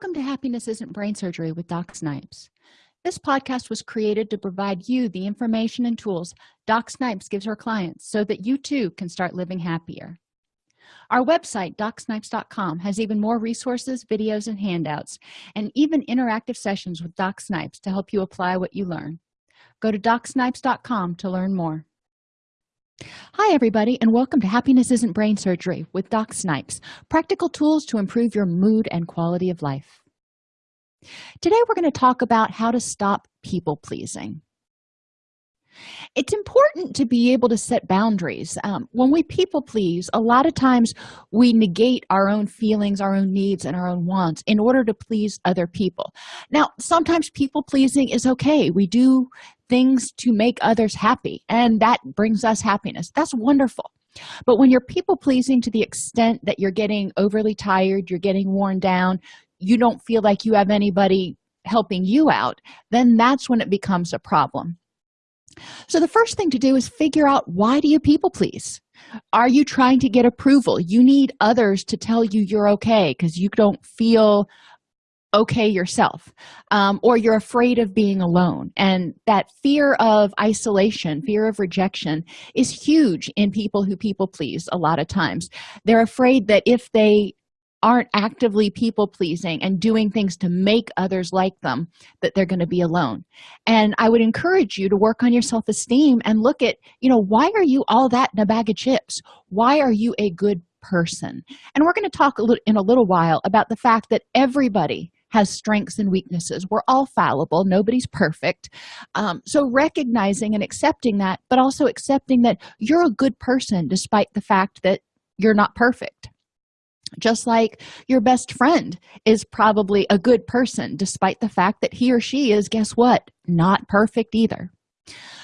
welcome to happiness isn't brain surgery with doc snipes. This podcast was created to provide you the information and tools doc snipes gives her clients so that you too can start living happier. Our website docsnipes.com has even more resources videos and handouts and even interactive sessions with doc snipes to help you apply what you learn. Go to docsnipes.com to learn more hi everybody and welcome to happiness isn't brain surgery with doc snipes practical tools to improve your mood and quality of life. Today we're going to talk about how to stop people pleasing. It's important to be able to set boundaries. Um, when we people please a lot of times we negate our own feelings our own needs and our own wants in order to please other people. Now sometimes people pleasing is okay. We do things to make others happy and that brings us happiness. That's wonderful. But when you're people pleasing to the extent that you're getting overly tired you're getting worn down you don't feel like you have anybody helping you out then that's when it becomes a problem. So the first thing to do is figure out why do you people please? Are you trying to get approval? You need others to tell you you're okay because you don't feel okay yourself um, or you're afraid of being alone. And that fear of isolation fear of rejection is huge in people who people please a lot of times. They're afraid that if they aren't actively people pleasing and doing things to make others like them that they're going to be alone. And i would encourage you to work on your self-esteem and look at you know why are you all that in a bag of chips? Why are you a good person? And we're going to talk a little in a little while about the fact that everybody has strengths and weaknesses. We're all fallible. Nobody's perfect. Um, so recognizing and accepting that but also accepting that you're a good person despite the fact that you're not perfect. Just like your best friend is probably a good person despite the fact that he or she is guess what? Not perfect either.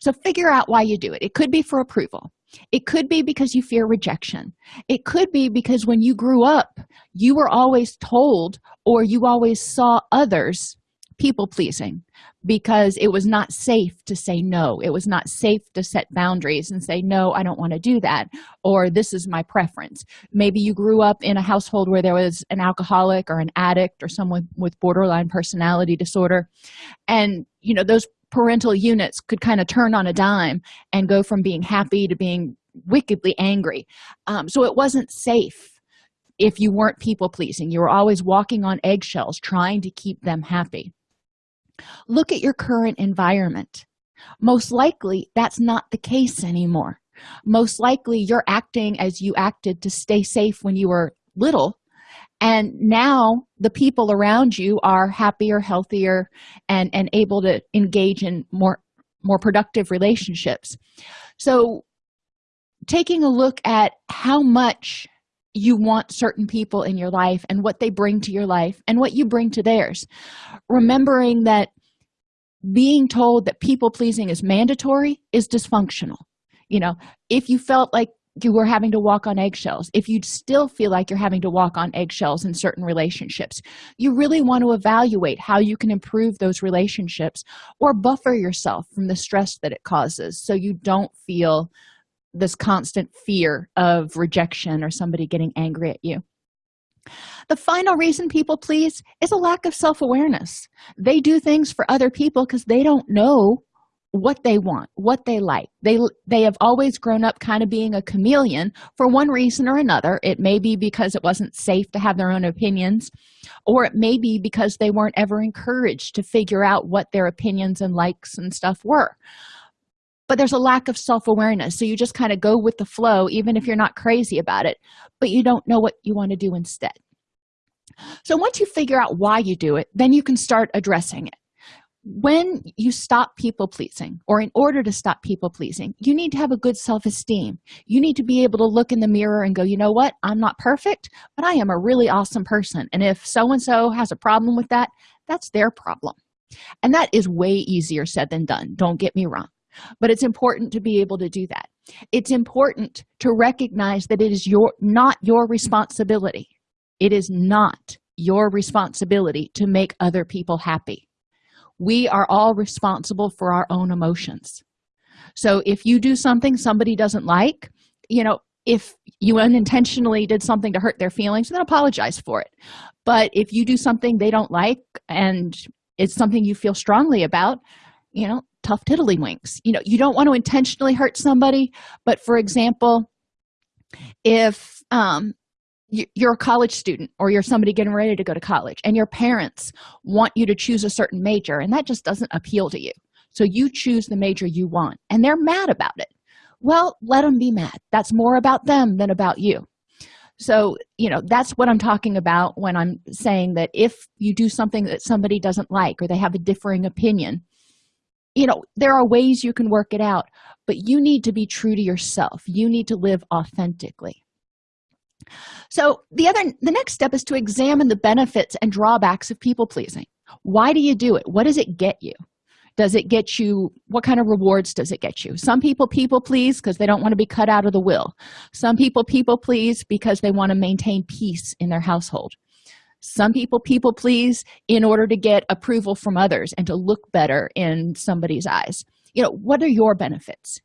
So figure out why you do it. It could be for approval it could be because you fear rejection. It could be because when you grew up you were always told or you always saw others people pleasing because it was not safe to say no. It was not safe to set boundaries and say no i don't want to do that or this is my preference. Maybe you grew up in a household where there was an alcoholic or an addict or someone with borderline personality disorder and you know those parental units could kind of turn on a dime and go from being happy to being wickedly angry. Um, so it wasn't safe if you weren't people pleasing. You were always walking on eggshells trying to keep them happy. Look at your current environment. Most likely that's not the case anymore. Most likely you're acting as you acted to stay safe when you were little and now the people around you are happier healthier and and able to engage in more more productive relationships. So taking a look at how much you want certain people in your life and what they bring to your life and what you bring to theirs. Remembering that being told that people pleasing is mandatory is dysfunctional. You know if you felt like you were having to walk on eggshells if you still feel like you're having to walk on eggshells in certain relationships you really want to evaluate how you can improve those relationships or buffer yourself from the stress that it causes so you don't feel this constant fear of rejection or somebody getting angry at you. The final reason people please is a lack of self-awareness. They do things for other people because they don't know what they want what they like. They they have always grown up kind of being a chameleon for one reason or another. It may be because it wasn't safe to have their own opinions or it may be because they weren't ever encouraged to figure out what their opinions and likes and stuff were. But there's a lack of self-awareness so you just kind of go with the flow even if you're not crazy about it but you don't know what you want to do instead. So once you figure out why you do it then you can start addressing it when you stop people pleasing or in order to stop people pleasing you need to have a good self-esteem. You need to be able to look in the mirror and go you know what? I'm not perfect but i am a really awesome person. And if so and so has a problem with that that's their problem. And that is way easier said than done. Don't get me wrong. But it's important to be able to do that. It's important to recognize that it is your not your responsibility. It is not your responsibility to make other people happy we are all responsible for our own emotions. So if you do something somebody doesn't like you know if you unintentionally did something to hurt their feelings then apologize for it. But if you do something they don't like and it's something you feel strongly about you know tough tiddlywinks. You know you don't want to intentionally hurt somebody but for example if um you're a college student or you're somebody getting ready to go to college and your parents want you to choose a certain major and that just doesn't appeal to you. So you choose the major you want and they're mad about it. Well let them be mad. That's more about them than about you. So you know that's what i'm talking about when i'm saying that if you do something that somebody doesn't like or they have a differing opinion you know there are ways you can work it out but you need to be true to yourself. You need to live authentically so the other the next step is to examine the benefits and drawbacks of people pleasing. Why do you do it? What does it get you? Does it get you what kind of rewards does it get you? Some people people please because they don't want to be cut out of the will. Some people people please because they want to maintain peace in their household. Some people people please in order to get approval from others and to look better in somebody's eyes. You know what are your benefits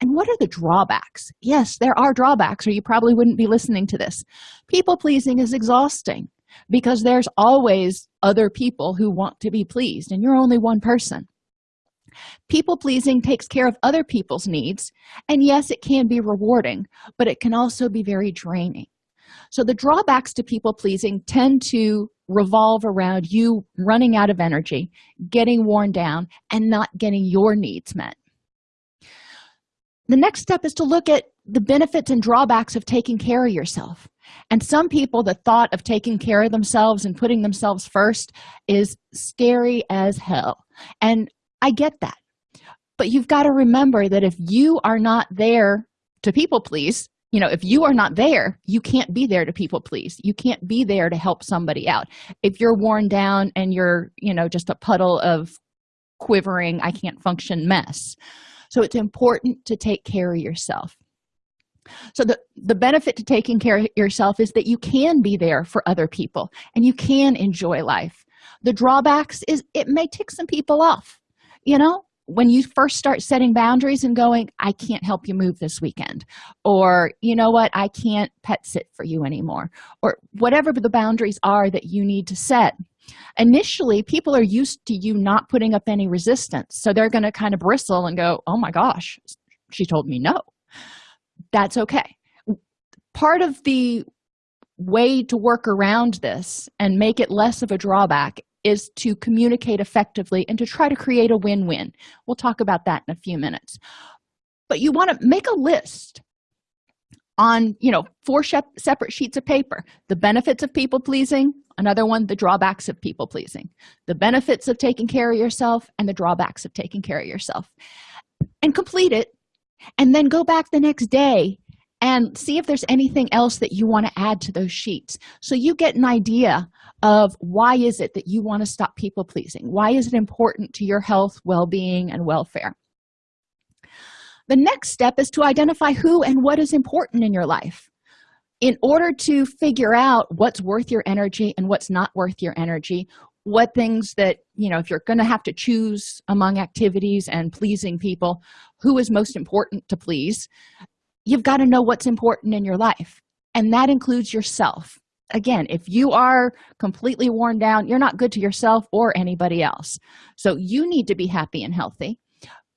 and what are the drawbacks? Yes there are drawbacks or you probably wouldn't be listening to this. People pleasing is exhausting because there's always other people who want to be pleased and you're only one person. People pleasing takes care of other people's needs and yes it can be rewarding but it can also be very draining. So the drawbacks to people pleasing tend to revolve around you running out of energy getting worn down and not getting your needs met the next step is to look at the benefits and drawbacks of taking care of yourself. And some people the thought of taking care of themselves and putting themselves first is scary as hell. And i get that. But you've got to remember that if you are not there to people please you know if you are not there you can't be there to people please. You can't be there to help somebody out. If you're worn down and you're you know just a puddle of quivering i can't function mess so it's important to take care of yourself. So the the benefit to taking care of yourself is that you can be there for other people and you can enjoy life. The drawbacks is it may tick some people off. You know when you first start setting boundaries and going i can't help you move this weekend or you know what? I can't pet sit for you anymore or whatever the boundaries are that you need to set initially people are used to you not putting up any resistance. So they're going to kind of bristle and go oh my gosh she told me no. That's okay. Part of the way to work around this and make it less of a drawback is to communicate effectively and to try to create a win-win. We'll talk about that in a few minutes. But you want to make a list on you know four separate sheets of paper. The benefits of people pleasing another one the drawbacks of people pleasing. The benefits of taking care of yourself and the drawbacks of taking care of yourself. And complete it and then go back the next day and see if there's anything else that you want to add to those sheets. So you get an idea of why is it that you want to stop people pleasing? Why is it important to your health well-being and welfare the next step is to identify who and what is important in your life in order to figure out what's worth your energy and what's not worth your energy what things that you know if you're going to have to choose among activities and pleasing people who is most important to please? You've got to know what's important in your life and that includes yourself. Again if you are completely worn down you're not good to yourself or anybody else. So you need to be happy and healthy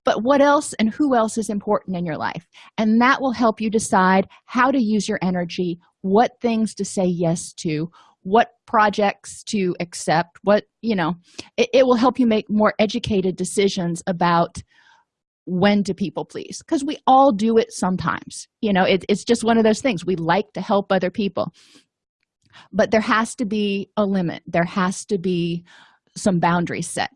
but what else and who else is important in your life? And that will help you decide how to use your energy what things to say yes to what projects to accept what you know it, it will help you make more educated decisions about when to people please because we all do it sometimes. You know it, it's just one of those things. We like to help other people. But there has to be a limit. There has to be some boundaries set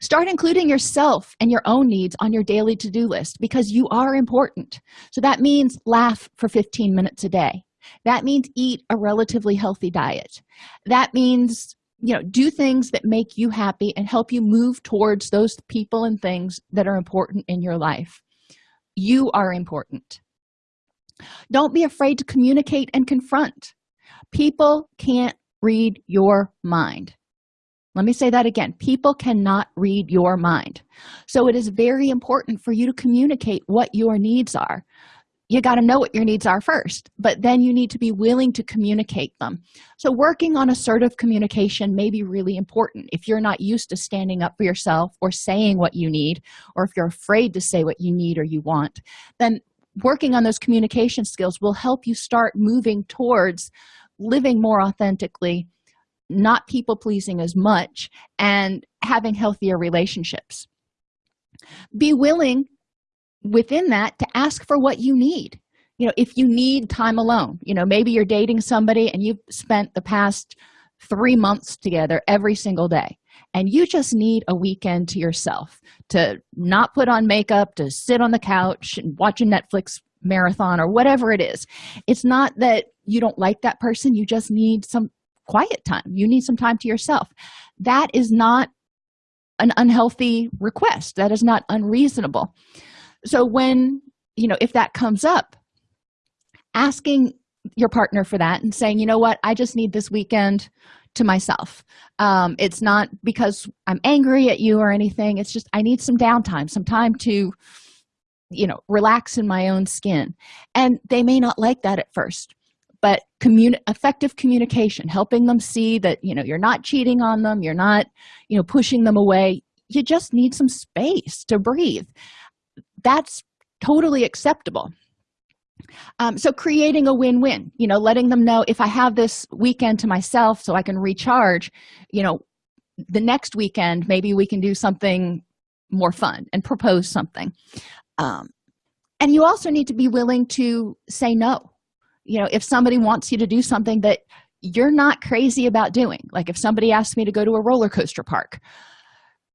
start including yourself and your own needs on your daily to-do list because you are important. So that means laugh for 15 minutes a day. That means eat a relatively healthy diet. That means you know do things that make you happy and help you move towards those people and things that are important in your life. You are important. Don't be afraid to communicate and confront. People can't read your mind let me say that again. People cannot read your mind. So it is very important for you to communicate what your needs are. You got to know what your needs are first but then you need to be willing to communicate them. So working on assertive communication may be really important. If you're not used to standing up for yourself or saying what you need or if you're afraid to say what you need or you want then working on those communication skills will help you start moving towards living more authentically not people pleasing as much and having healthier relationships. Be willing within that to ask for what you need. You know if you need time alone you know maybe you're dating somebody and you've spent the past three months together every single day and you just need a weekend to yourself to not put on makeup to sit on the couch and watch a netflix marathon or whatever it is. It's not that you don't like that person you just need some quiet time. You need some time to yourself. That is not an unhealthy request. That is not unreasonable. So when you know if that comes up asking your partner for that and saying you know what? I just need this weekend to myself. Um, it's not because i'm angry at you or anything. It's just i need some downtime some time to you know relax in my own skin. And they may not like that at first but commun effective communication helping them see that you know you're not cheating on them you're not you know pushing them away. You just need some space to breathe. That's totally acceptable. Um, so creating a win-win you know letting them know if i have this weekend to myself so i can recharge you know the next weekend maybe we can do something more fun and propose something. Um, and you also need to be willing to say no you know if somebody wants you to do something that you're not crazy about doing like if somebody asks me to go to a roller coaster park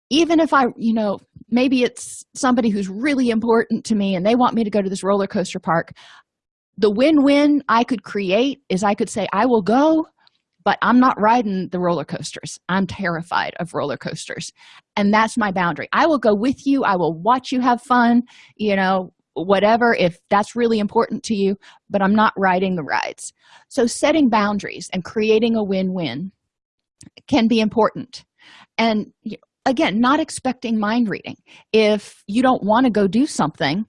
even if i you know maybe it's somebody who's really important to me and they want me to go to this roller coaster park the win-win i could create is i could say i will go but i'm not riding the roller coasters. I'm terrified of roller coasters. And that's my boundary. I will go with you. I will watch you have fun you know whatever if that's really important to you but i'm not riding the rides. So setting boundaries and creating a win-win can be important. And again not expecting mind reading. If you don't want to go do something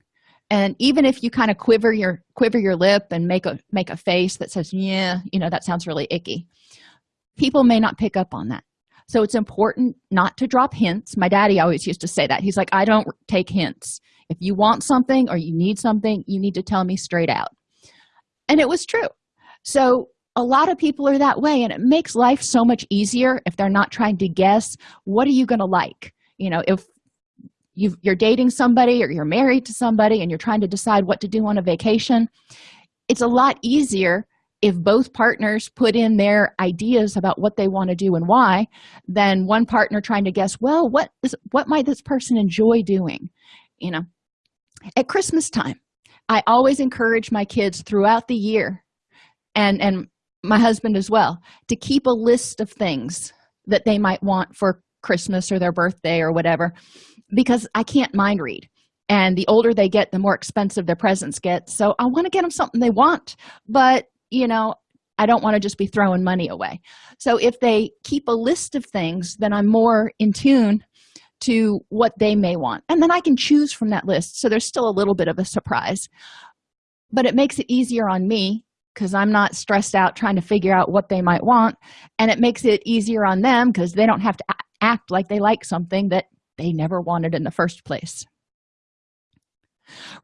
and even if you kind of quiver your quiver your lip and make a make a face that says yeah you know that sounds really icky people may not pick up on that. So it's important not to drop hints. My daddy always used to say that. He's like i don't take hints if you want something or you need something you need to tell me straight out. And it was true. So a lot of people are that way and it makes life so much easier if they're not trying to guess what are you going to like? You know if you are dating somebody or you're married to somebody and you're trying to decide what to do on a vacation it's a lot easier if both partners put in their ideas about what they want to do and why than one partner trying to guess well what is what might this person enjoy doing? You know at christmas time i always encourage my kids throughout the year and and my husband as well to keep a list of things that they might want for christmas or their birthday or whatever because i can't mind read. And the older they get the more expensive their presents get. So i want to get them something they want but you know i don't want to just be throwing money away. So if they keep a list of things then i'm more in tune to what they may want. And then i can choose from that list so there's still a little bit of a surprise. But it makes it easier on me because i'm not stressed out trying to figure out what they might want. And it makes it easier on them because they don't have to act like they like something that they never wanted in the first place.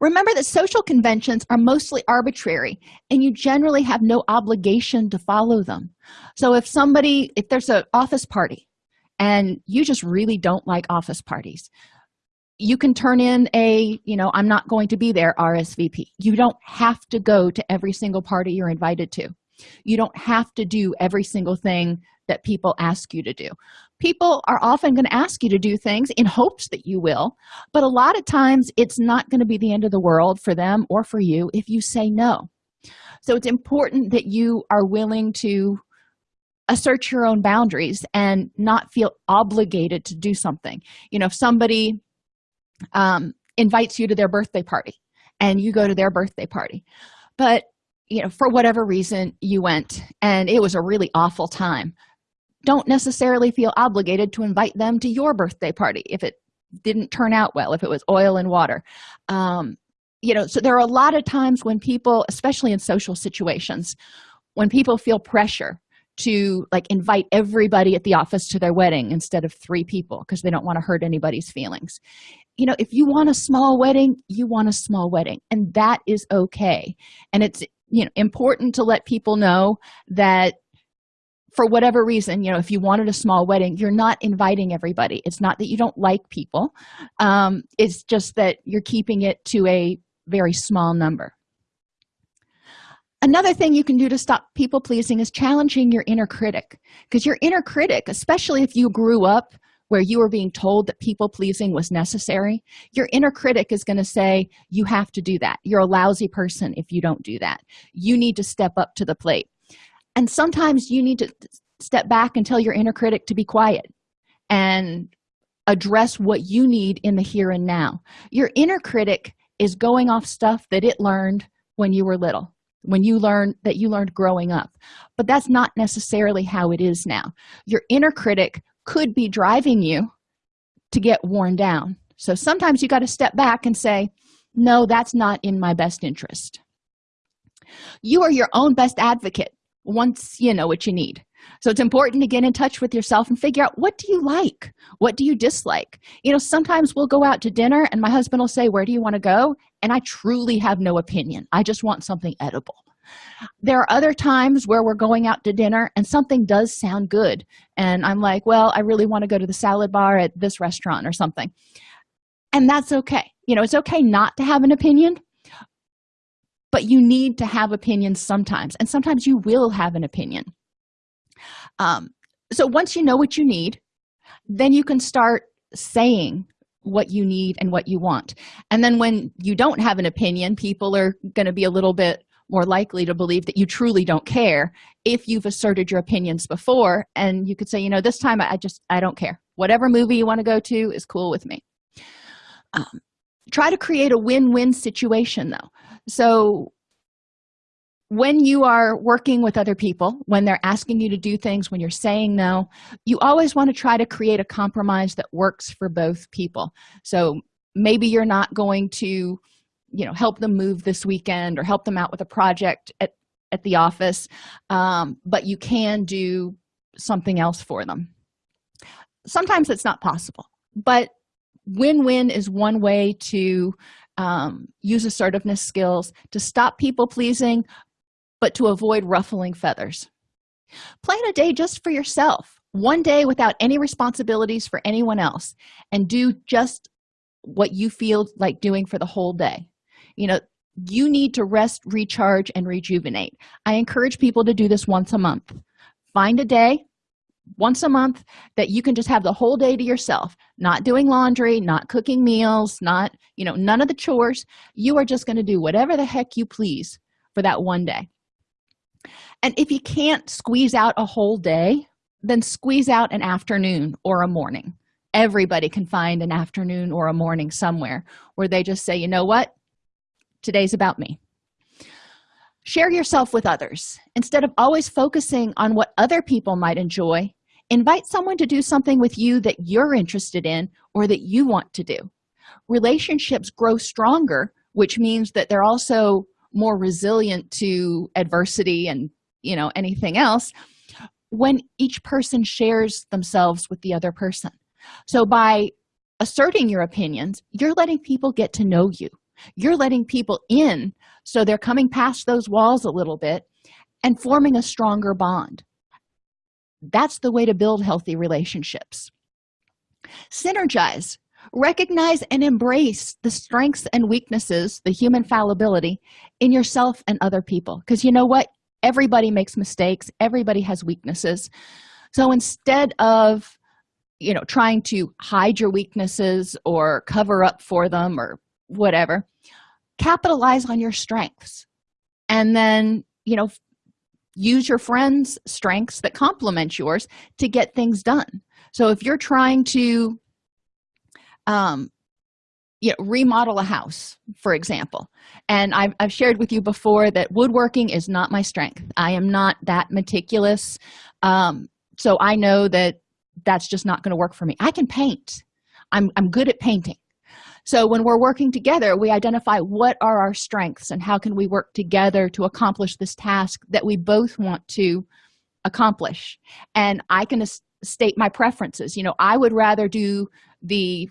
Remember that social conventions are mostly arbitrary and you generally have no obligation to follow them. So if somebody if there's an office party and you just really don't like office parties. You can turn in a you know i'm not going to be there rsvp you don't have to go to every single party you're invited to. You don't have to do every single thing that people ask you to do. People are often going to ask you to do things in hopes that you will but a lot of times it's not going to be the end of the world for them or for you if you say no. So it's important that you are willing to assert your own boundaries and not feel obligated to do something. You know if somebody um, invites you to their birthday party and you go to their birthday party but you know for whatever reason you went and it was a really awful time don't necessarily feel obligated to invite them to your birthday party if it didn't turn out well if it was oil and water. Um, you know so there are a lot of times when people especially in social situations when people feel pressure to like invite everybody at the office to their wedding instead of three people because they don't want to hurt anybody's feelings. You know if you want a small wedding you want a small wedding and that is okay. And it's you know important to let people know that for whatever reason you know if you wanted a small wedding you're not inviting everybody. It's not that you don't like people um, it's just that you're keeping it to a very small number another thing you can do to stop people pleasing is challenging your inner critic because your inner critic especially if you grew up where you were being told that people pleasing was necessary your inner critic is going to say you have to do that. You're a lousy person if you don't do that. You need to step up to the plate. And sometimes you need to step back and tell your inner critic to be quiet and address what you need in the here and now. Your inner critic is going off stuff that it learned when you were little when you learn that you learned growing up. But that's not necessarily how it is now. Your inner critic could be driving you to get worn down. So sometimes you got to step back and say no that's not in my best interest. You are your own best advocate once you know what you need. So it's important to get in touch with yourself and figure out what do you like? What do you dislike? You know sometimes we'll go out to dinner and my husband will say where do you want to go and i truly have no opinion. I just want something edible. There are other times where we're going out to dinner and something does sound good and i'm like well i really want to go to the salad bar at this restaurant or something. And that's okay. You know it's okay not to have an opinion but you need to have opinions sometimes and sometimes you will have an opinion. Um, so once you know what you need then you can start saying what you need and what you want. And then when you don't have an opinion people are going to be a little bit more likely to believe that you truly don't care if you've asserted your opinions before. And you could say you know this time i just i don't care. Whatever movie you want to go to is cool with me. Um, try to create a win-win situation though. So when you are working with other people when they're asking you to do things when you're saying no you always want to try to create a compromise that works for both people. So maybe you're not going to you know help them move this weekend or help them out with a project at at the office um, but you can do something else for them. Sometimes it's not possible but win-win is one way to um, use assertiveness skills to stop people pleasing but to avoid ruffling feathers. Plan a day just for yourself one day without any responsibilities for anyone else and do just what you feel like doing for the whole day. You know you need to rest recharge and rejuvenate. I encourage people to do this once a month. Find a day once a month that you can just have the whole day to yourself not doing laundry not cooking meals not you know none of the chores. You are just going to do whatever the heck you please for that one day and if you can't squeeze out a whole day then squeeze out an afternoon or a morning. Everybody can find an afternoon or a morning somewhere where they just say you know what? Today's about me. Share yourself with others. Instead of always focusing on what other people might enjoy invite someone to do something with you that you're interested in or that you want to do. Relationships grow stronger which means that they're also more resilient to adversity and you know anything else when each person shares themselves with the other person. So by asserting your opinions you're letting people get to know you. You're letting people in so they're coming past those walls a little bit and forming a stronger bond. That's the way to build healthy relationships. Synergize. Recognize and embrace the strengths and weaknesses the human fallibility in yourself and other people. Because you know what everybody makes mistakes. Everybody has weaknesses. So instead of you know trying to hide your weaknesses or cover up for them or whatever capitalize on your strengths. And then you know use your friends strengths that complement yours to get things done. So if you're trying to um you know, remodel a house for example. And I've, I've shared with you before that woodworking is not my strength. I am not that meticulous. Um, so i know that that's just not going to work for me. I can paint. I'm, I'm good at painting. So when we're working together we identify what are our strengths and how can we work together to accomplish this task that we both want to accomplish. And i can state my preferences. You know i would rather do the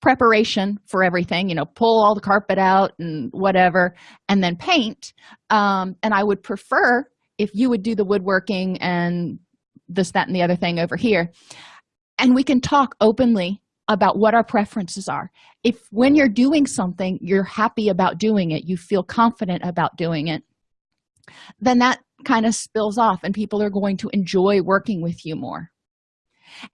preparation for everything you know pull all the carpet out and whatever and then paint. Um, and i would prefer if you would do the woodworking and this that and the other thing over here. And we can talk openly about what our preferences are. If when you're doing something you're happy about doing it you feel confident about doing it then that kind of spills off and people are going to enjoy working with you more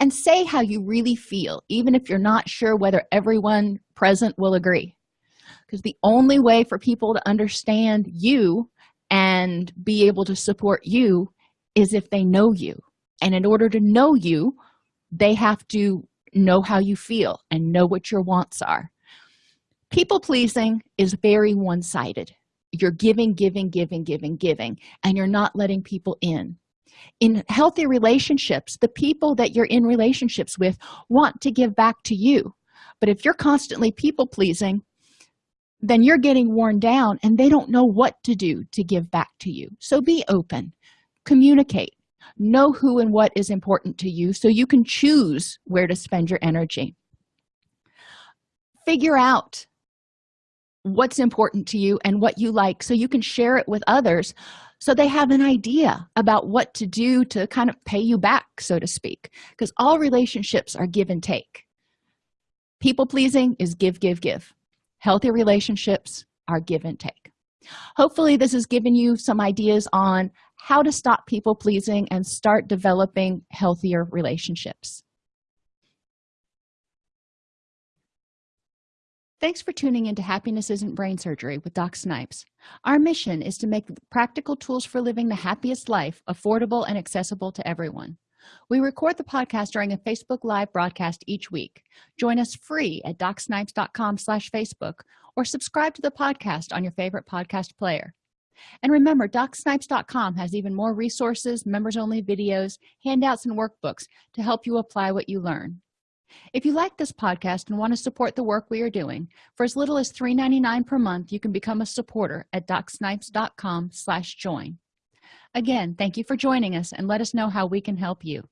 and say how you really feel even if you're not sure whether everyone present will agree. Because the only way for people to understand you and be able to support you is if they know you. And in order to know you they have to know how you feel and know what your wants are. People pleasing is very one-sided. You're giving giving giving giving giving and you're not letting people in in healthy relationships the people that you're in relationships with want to give back to you. But if you're constantly people pleasing then you're getting worn down and they don't know what to do to give back to you. So be open. Communicate. Know who and what is important to you so you can choose where to spend your energy. Figure out what's important to you and what you like so you can share it with others so they have an idea about what to do to kind of pay you back so to speak because all relationships are give and take. People pleasing is give give give. Healthy relationships are give and take. Hopefully this has given you some ideas on how to stop people pleasing and start developing healthier relationships Thanks for tuning into Happiness Isn't Brain Surgery with Doc Snipes. Our mission is to make practical tools for living the happiest life affordable and accessible to everyone. We record the podcast during a Facebook Live broadcast each week. Join us free at docsnipes.com slash Facebook or subscribe to the podcast on your favorite podcast player. And remember, docsnipes.com has even more resources, members-only videos, handouts, and workbooks to help you apply what you learn if you like this podcast and want to support the work we are doing for as little as $3.99 per month you can become a supporter at docsnipes.com slash join. Again thank you for joining us and let us know how we can help you